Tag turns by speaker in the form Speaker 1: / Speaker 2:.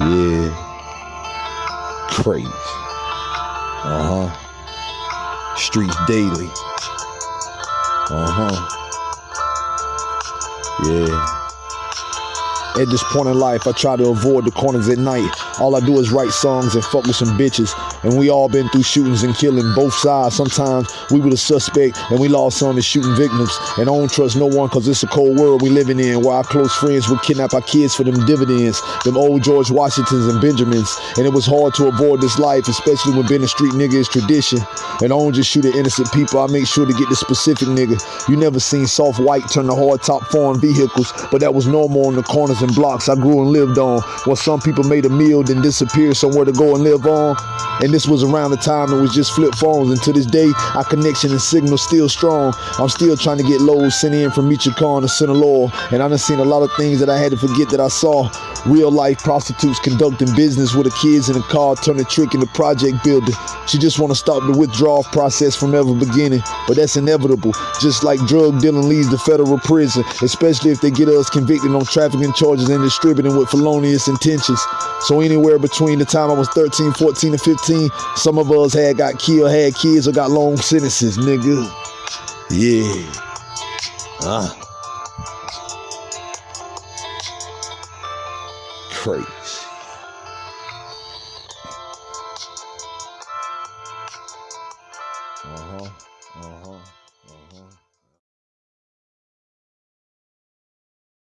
Speaker 1: Yeah. Crazy. Uh huh. Streets daily. Uh huh. Yeah. At this point in life, I try to avoid the corners at night. All I do is write songs and fuck with some bitches. And we all been through shootings and killing both sides. Sometimes we were the suspect and we lost some to shooting victims. And I don't trust no one cause it's a cold world we living in. Where our close friends would kidnap our kids for them dividends. Them old George Washingtons and Benjamins. And it was hard to avoid this life, especially when being a street nigga is tradition. And I don't just shoot at innocent people, I make sure to get the specific nigga. You never seen soft white turn to hard top foreign vehicles, but that was normal on the corners blocks I grew and lived on. While some people made a meal then disappeared somewhere to go and live on. And this was around the time it was just flip phones. And to this day, our connection and signal still strong. I'm still trying to get loads sent in from Michoacan to Sinaloa. And I done seen a lot of things that I had to forget that I saw. Real life prostitutes conducting business with the kids in a car, turning trick in the project building. She just want to stop the withdrawal process from ever beginning. But that's inevitable. Just like drug dealing leads to federal prison, especially if they get us convicted on trafficking charges and distributing with felonious intentions. So anywhere between the time I was 13, 14, and 15, some of us had got killed, had kids, or got long sentences, nigga. Yeah. Ah. Crazy. Uh-huh. Uh-huh. Uh-huh.